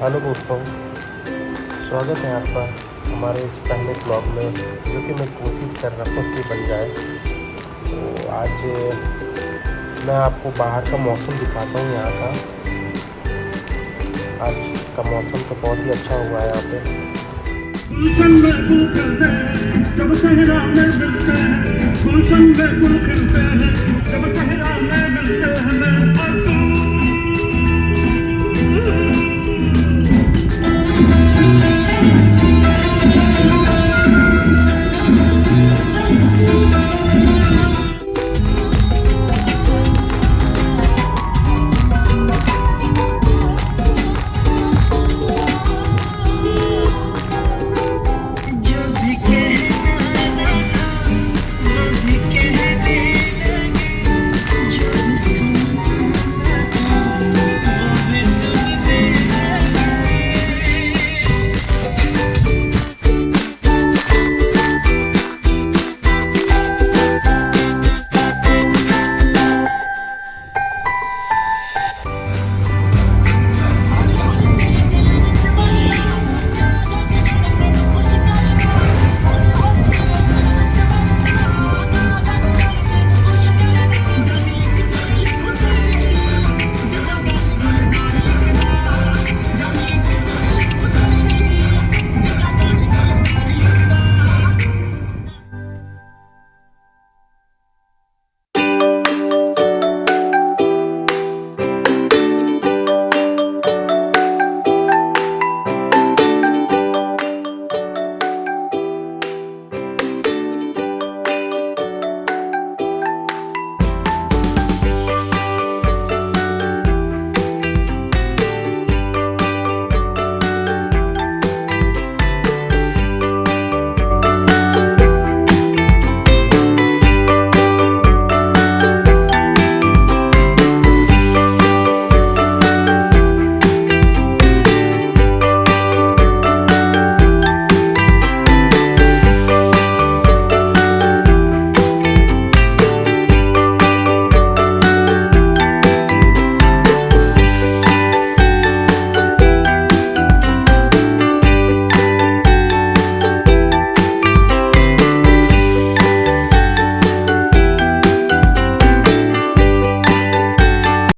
Hello दोस्तों, स्वागत है आपका हमारे इस पहले ब्लॉग में, जो कि मैं कोशिश कर रहा हूँ कि बन जाए। तो आज मैं आपको बाहर का मौसम दिखाता हूँ यहाँ का। आज का मौसम तो बहुत ही अच्छा हुआ है यहाँ पे। जब सहरा में मिलते हैं गुलशन में खिलते हैं।